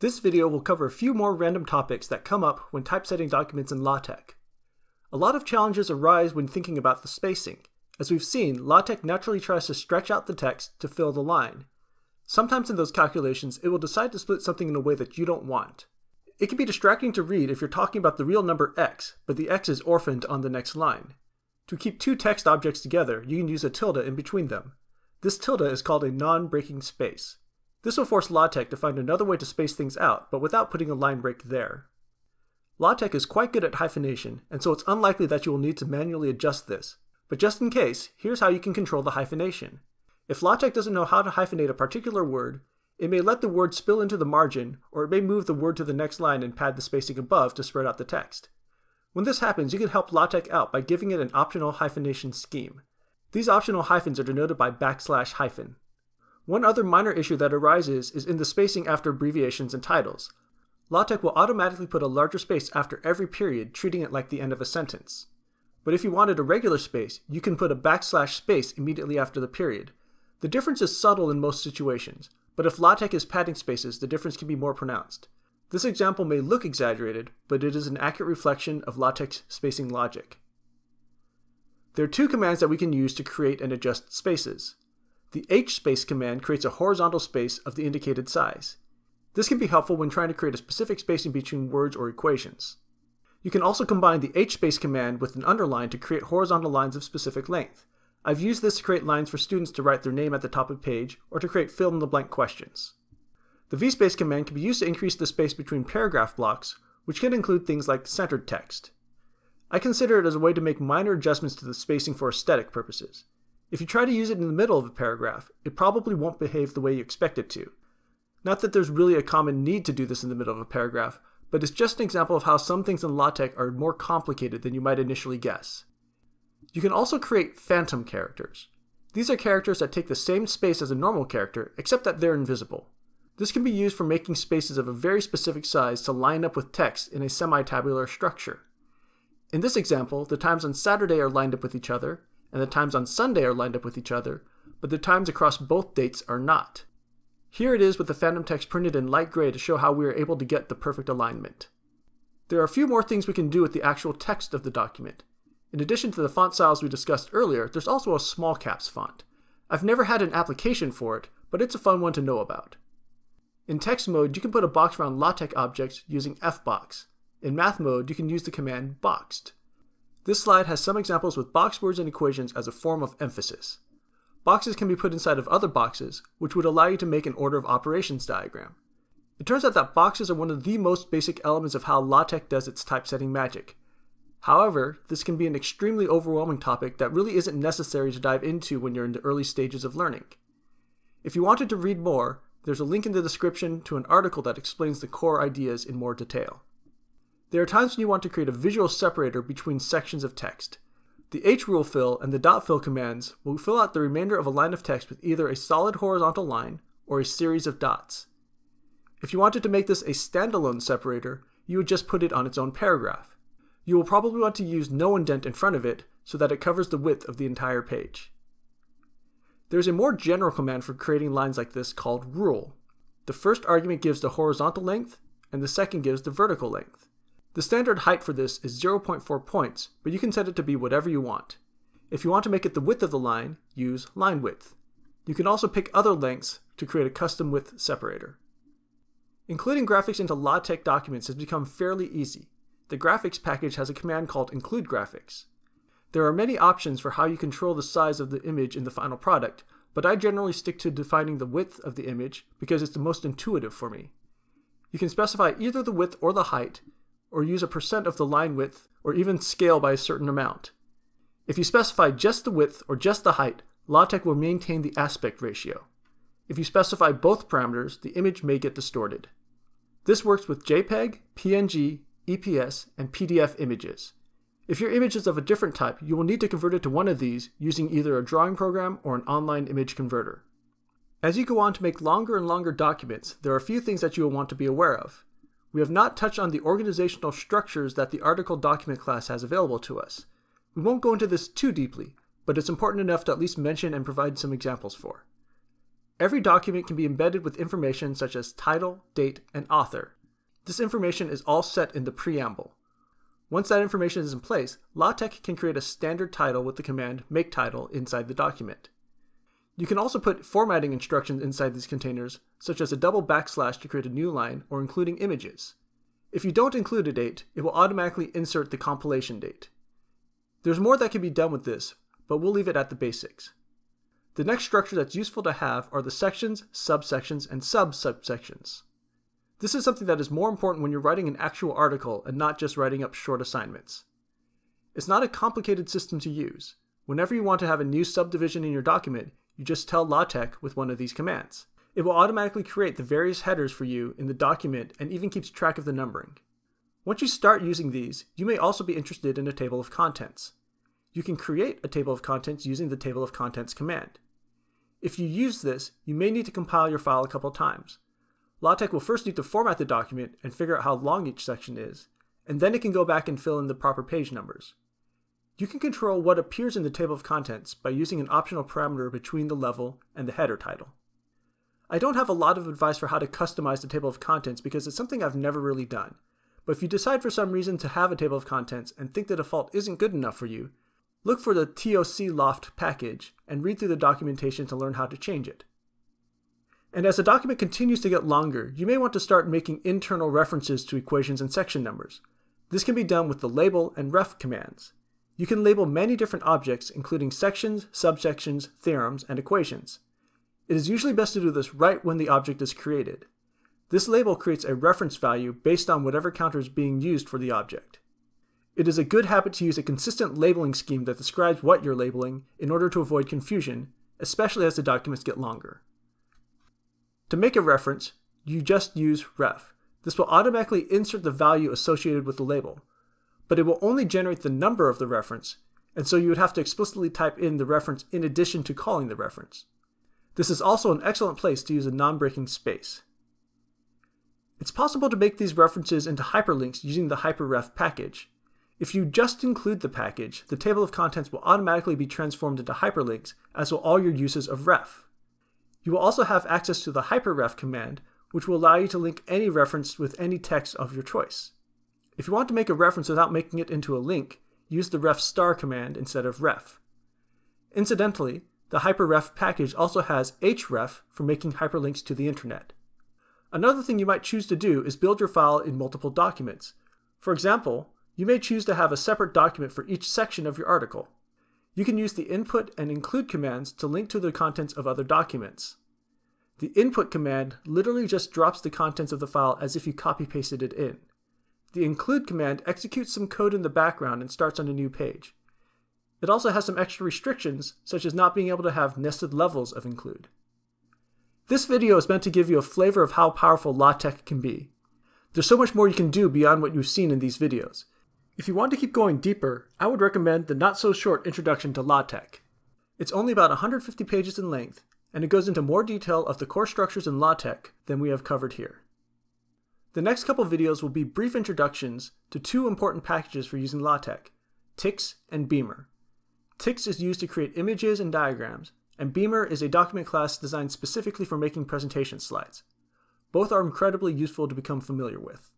This video will cover a few more random topics that come up when typesetting documents in LaTeX. A lot of challenges arise when thinking about the spacing. As we've seen, LaTeX naturally tries to stretch out the text to fill the line. Sometimes in those calculations, it will decide to split something in a way that you don't want. It can be distracting to read if you're talking about the real number x, but the x is orphaned on the next line. To keep two text objects together, you can use a tilde in between them. This tilde is called a non-breaking space. This will force LaTeX to find another way to space things out, but without putting a line break there. LaTeX is quite good at hyphenation, and so it's unlikely that you will need to manually adjust this. But just in case, here's how you can control the hyphenation. If LaTeX doesn't know how to hyphenate a particular word, it may let the word spill into the margin, or it may move the word to the next line and pad the spacing above to spread out the text. When this happens, you can help LaTeX out by giving it an optional hyphenation scheme. These optional hyphens are denoted by backslash hyphen. One other minor issue that arises is in the spacing after abbreviations and titles. LaTeX will automatically put a larger space after every period, treating it like the end of a sentence. But if you wanted a regular space, you can put a backslash space immediately after the period. The difference is subtle in most situations, but if LaTeX is padding spaces, the difference can be more pronounced. This example may look exaggerated, but it is an accurate reflection of LaTeX spacing logic. There are two commands that we can use to create and adjust spaces. The H space command creates a horizontal space of the indicated size. This can be helpful when trying to create a specific spacing between words or equations. You can also combine the hspace command with an underline to create horizontal lines of specific length. I've used this to create lines for students to write their name at the top of page or to create fill-in-the-blank questions. The vspace command can be used to increase the space between paragraph blocks, which can include things like centered text. I consider it as a way to make minor adjustments to the spacing for aesthetic purposes. If you try to use it in the middle of a paragraph, it probably won't behave the way you expect it to. Not that there's really a common need to do this in the middle of a paragraph, but it's just an example of how some things in LaTeX are more complicated than you might initially guess. You can also create phantom characters. These are characters that take the same space as a normal character, except that they're invisible. This can be used for making spaces of a very specific size to line up with text in a semi-tabular structure. In this example, the times on Saturday are lined up with each other, and the times on Sunday are lined up with each other, but the times across both dates are not. Here it is with the phantom text printed in light gray to show how we are able to get the perfect alignment. There are a few more things we can do with the actual text of the document. In addition to the font styles we discussed earlier, there's also a small caps font. I've never had an application for it, but it's a fun one to know about. In text mode, you can put a box around LaTeX objects using fbox. In math mode, you can use the command boxed. This slide has some examples with box words and equations as a form of emphasis. Boxes can be put inside of other boxes, which would allow you to make an order of operations diagram. It turns out that boxes are one of the most basic elements of how LaTeX does its typesetting magic. However, this can be an extremely overwhelming topic that really isn't necessary to dive into when you're in the early stages of learning. If you wanted to read more, there's a link in the description to an article that explains the core ideas in more detail. There are times when you want to create a visual separator between sections of text. The hrule fill and the dot fill commands will fill out the remainder of a line of text with either a solid horizontal line or a series of dots. If you wanted to make this a standalone separator, you would just put it on its own paragraph. You will probably want to use no indent in front of it so that it covers the width of the entire page. There's a more general command for creating lines like this called rule. The first argument gives the horizontal length, and the second gives the vertical length. The standard height for this is 0.4 points, but you can set it to be whatever you want. If you want to make it the width of the line, use line width. You can also pick other lengths to create a custom width separator. Including graphics into LaTeX documents has become fairly easy. The graphics package has a command called include graphics. There are many options for how you control the size of the image in the final product, but I generally stick to defining the width of the image because it's the most intuitive for me. You can specify either the width or the height, or use a percent of the line width, or even scale by a certain amount. If you specify just the width or just the height, LaTeX will maintain the aspect ratio. If you specify both parameters, the image may get distorted. This works with JPEG, PNG, EPS, and PDF images. If your image is of a different type, you will need to convert it to one of these using either a drawing program or an online image converter. As you go on to make longer and longer documents, there are a few things that you will want to be aware of. We have not touched on the organizational structures that the article document class has available to us. We won't go into this too deeply, but it's important enough to at least mention and provide some examples for. Every document can be embedded with information such as title, date, and author. This information is all set in the preamble. Once that information is in place, LaTeX can create a standard title with the command make title inside the document. You can also put formatting instructions inside these containers, such as a double backslash to create a new line or including images. If you don't include a date, it will automatically insert the compilation date. There's more that can be done with this, but we'll leave it at the basics. The next structure that's useful to have are the sections, subsections, and sub-subsections. This is something that is more important when you're writing an actual article and not just writing up short assignments. It's not a complicated system to use. Whenever you want to have a new subdivision in your document, you just tell LaTeX with one of these commands. It will automatically create the various headers for you in the document and even keeps track of the numbering. Once you start using these, you may also be interested in a table of contents. You can create a table of contents using the table of contents command. If you use this, you may need to compile your file a couple times. LaTeX will first need to format the document and figure out how long each section is, and then it can go back and fill in the proper page numbers. You can control what appears in the table of contents by using an optional parameter between the level and the header title. I don't have a lot of advice for how to customize the table of contents because it's something I've never really done. But if you decide for some reason to have a table of contents and think the default isn't good enough for you, look for the TOCLoft package and read through the documentation to learn how to change it. And as the document continues to get longer, you may want to start making internal references to equations and section numbers. This can be done with the label and ref commands. You can label many different objects, including sections, subsections, theorems, and equations. It is usually best to do this right when the object is created. This label creates a reference value based on whatever counter is being used for the object. It is a good habit to use a consistent labeling scheme that describes what you're labeling in order to avoid confusion, especially as the documents get longer. To make a reference, you just use ref. This will automatically insert the value associated with the label but it will only generate the number of the reference, and so you would have to explicitly type in the reference in addition to calling the reference. This is also an excellent place to use a non-breaking space. It's possible to make these references into hyperlinks using the hyperref package. If you just include the package, the table of contents will automatically be transformed into hyperlinks, as will all your uses of ref. You will also have access to the hyperref command, which will allow you to link any reference with any text of your choice. If you want to make a reference without making it into a link, use the ref star command instead of ref. Incidentally, the hyperref package also has href for making hyperlinks to the internet. Another thing you might choose to do is build your file in multiple documents. For example, you may choose to have a separate document for each section of your article. You can use the input and include commands to link to the contents of other documents. The input command literally just drops the contents of the file as if you copy pasted it in. The include command executes some code in the background and starts on a new page. It also has some extra restrictions, such as not being able to have nested levels of include. This video is meant to give you a flavor of how powerful LaTeX can be. There's so much more you can do beyond what you've seen in these videos. If you want to keep going deeper, I would recommend the not-so-short Introduction to LaTeX. It's only about 150 pages in length, and it goes into more detail of the core structures in LaTeX than we have covered here. The next couple videos will be brief introductions to two important packages for using LaTeX, TikZ and Beamer. TikZ is used to create images and diagrams, and Beamer is a document class designed specifically for making presentation slides. Both are incredibly useful to become familiar with.